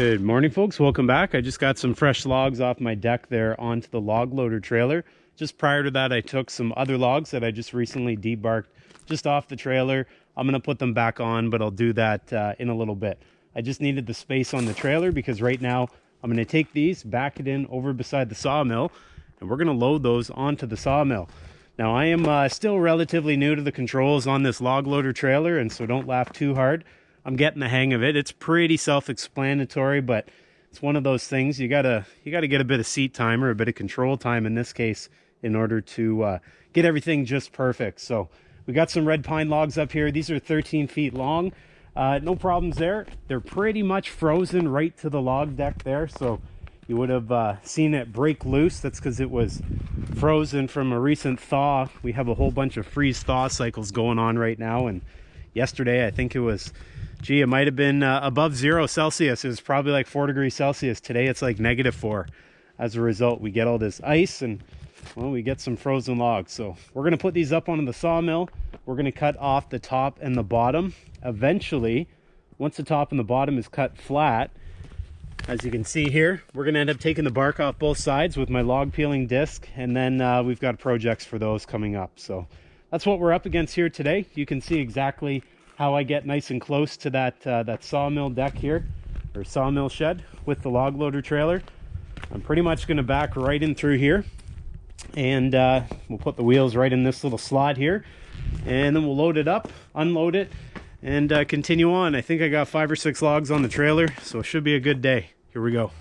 Good morning, folks. Welcome back. I just got some fresh logs off my deck there onto the log loader trailer. Just prior to that, I took some other logs that I just recently debarked just off the trailer. I'm going to put them back on, but I'll do that uh, in a little bit. I just needed the space on the trailer because right now I'm going to take these, back it in over beside the sawmill, and we're going to load those onto the sawmill. Now, I am uh, still relatively new to the controls on this log loader trailer, and so don't laugh too hard. I'm getting the hang of it. It's pretty self-explanatory, but it's one of those things you gotta you gotta get a bit of seat time or a bit of control time in this case in order to uh, get everything just perfect. So we got some red pine logs up here. These are 13 feet long. Uh, no problems there. They're pretty much frozen right to the log deck there. So you would have uh, seen it break loose. That's because it was frozen from a recent thaw. We have a whole bunch of freeze thaw cycles going on right now. And yesterday, I think it was gee, it might have been uh, above zero Celsius. It was probably like four degrees Celsius. Today it's like negative four. As a result, we get all this ice and well, we get some frozen logs. So we're gonna put these up onto the sawmill. We're gonna cut off the top and the bottom. Eventually, once the top and the bottom is cut flat, as you can see here, we're gonna end up taking the bark off both sides with my log peeling disc. And then uh, we've got projects for those coming up. So that's what we're up against here today. You can see exactly how I get nice and close to that, uh, that sawmill deck here, or sawmill shed with the log loader trailer. I'm pretty much going to back right in through here and uh, we'll put the wheels right in this little slot here and then we'll load it up, unload it, and uh, continue on. I think I got five or six logs on the trailer, so it should be a good day. Here we go.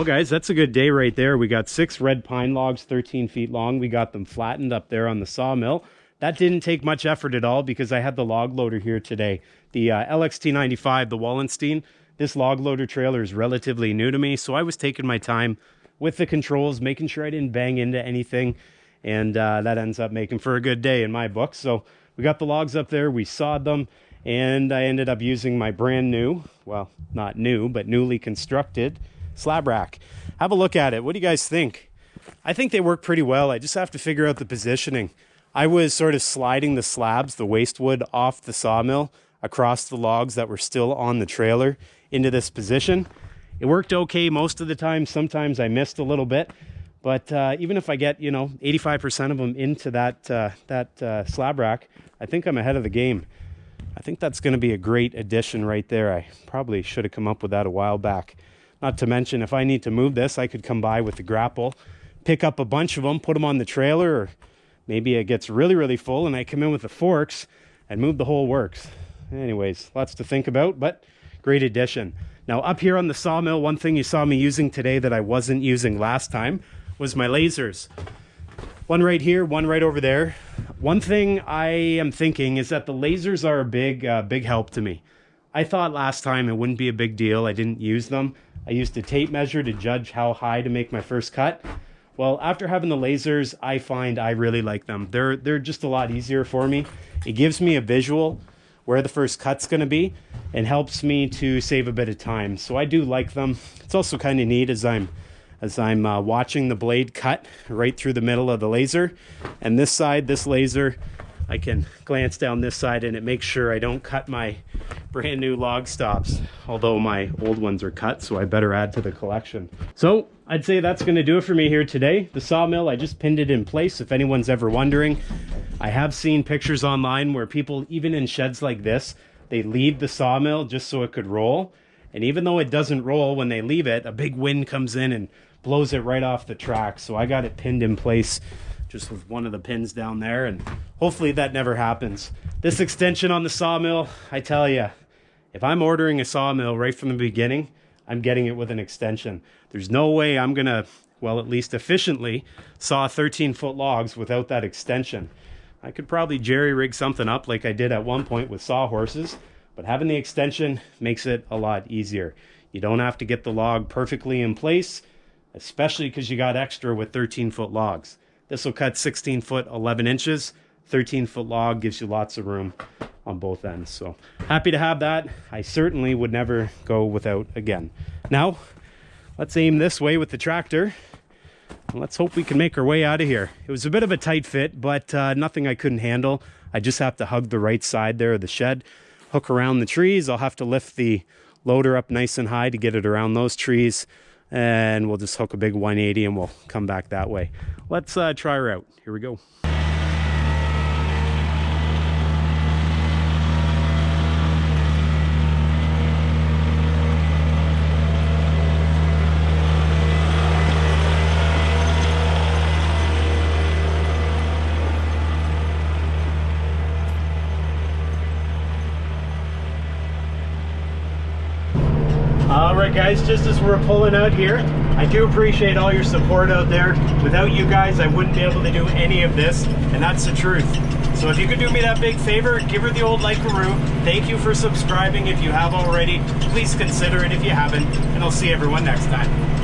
Well, guys, that's a good day right there. We got six red pine logs, 13 feet long. We got them flattened up there on the sawmill. That didn't take much effort at all because I had the log loader here today. The uh, LXT95, the Wallenstein. This log loader trailer is relatively new to me, so I was taking my time with the controls, making sure I didn't bang into anything. And uh, that ends up making for a good day in my book. So we got the logs up there, we sawed them, and I ended up using my brand new, well, not new, but newly constructed slab rack. Have a look at it. What do you guys think? I think they work pretty well. I just have to figure out the positioning. I was sort of sliding the slabs, the waste wood, off the sawmill across the logs that were still on the trailer into this position. It worked okay most of the time. Sometimes I missed a little bit. But uh, even if I get, you know, 85% of them into that, uh, that uh, slab rack, I think I'm ahead of the game. I think that's going to be a great addition right there. I probably should have come up with that a while back. Not to mention, if I need to move this, I could come by with the grapple, pick up a bunch of them, put them on the trailer, or maybe it gets really, really full and I come in with the forks and move the whole works. Anyways, lots to think about, but great addition. Now up here on the sawmill, one thing you saw me using today that I wasn't using last time was my lasers. One right here, one right over there. One thing I am thinking is that the lasers are a big, uh, big help to me. I thought last time it wouldn't be a big deal. I didn't use them. I used a tape measure to judge how high to make my first cut. Well, after having the lasers, I find I really like them. They're they're just a lot easier for me. It gives me a visual where the first cut's going to be and helps me to save a bit of time. So I do like them. It's also kind of neat as I'm as I'm uh, watching the blade cut right through the middle of the laser. And this side, this laser, I can glance down this side and it makes sure I don't cut my brand new log stops, although my old ones are cut, so I better add to the collection. So I'd say that's gonna do it for me here today. The sawmill, I just pinned it in place if anyone's ever wondering. I have seen pictures online where people, even in sheds like this, they leave the sawmill just so it could roll. And even though it doesn't roll when they leave it, a big wind comes in and blows it right off the track. So I got it pinned in place just with one of the pins down there and hopefully that never happens. This extension on the sawmill, I tell you, if I'm ordering a sawmill right from the beginning, I'm getting it with an extension. There's no way I'm gonna, well, at least efficiently, saw 13 foot logs without that extension. I could probably jerry rig something up like I did at one point with sawhorses, but having the extension makes it a lot easier. You don't have to get the log perfectly in place, especially because you got extra with 13 foot logs. This will cut 16 foot 11 inches. 13 foot log gives you lots of room on both ends. So happy to have that. I certainly would never go without again. Now, let's aim this way with the tractor. Let's hope we can make our way out of here. It was a bit of a tight fit, but uh, nothing I couldn't handle. I just have to hug the right side there of the shed, hook around the trees. I'll have to lift the loader up nice and high to get it around those trees and we'll just hook a big 180 and we'll come back that way. Let's uh, try her out. Here we go. All right, guys, just as we're pulling out here, I do appreciate all your support out there. Without you guys, I wouldn't be able to do any of this, and that's the truth. So if you could do me that big favor, give her the old like-a-roo. Thank you for subscribing if you have already. Please consider it if you haven't, and I'll see everyone next time.